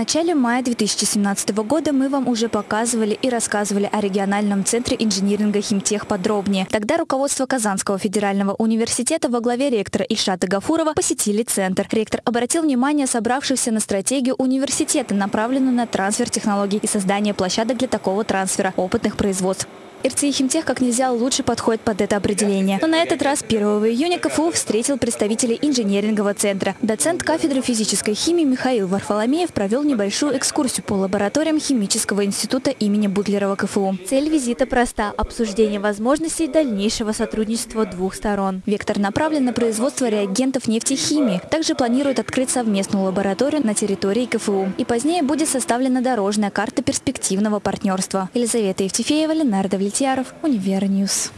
начале мая 2017 года мы вам уже показывали и рассказывали о региональном центре инжиниринга «Химтех» подробнее. Тогда руководство Казанского федерального университета во главе ректора Ильшата Гафурова посетили центр. Ректор обратил внимание собравшихся на стратегию университета, направленную на трансфер технологий и создание площадок для такого трансфера опытных производств. РЦИ «Химтех» как нельзя лучше подходит под это определение. Но на этот раз 1 июня КФУ встретил представителей инженерингового центра. Доцент кафедры физической химии Михаил Варфоломеев провел небольшую экскурсию по лабораториям Химического института имени Бутлерова КФУ. Цель визита проста – обсуждение возможностей дальнейшего сотрудничества двух сторон. Вектор направлен на производство реагентов нефтехимии. Также планируют открыть совместную лабораторию на территории КФУ. И позднее будет составлена дорожная карта перспективного партнерства. Елизавета Евтефеева, Ленар Давлетьяров, Univer News.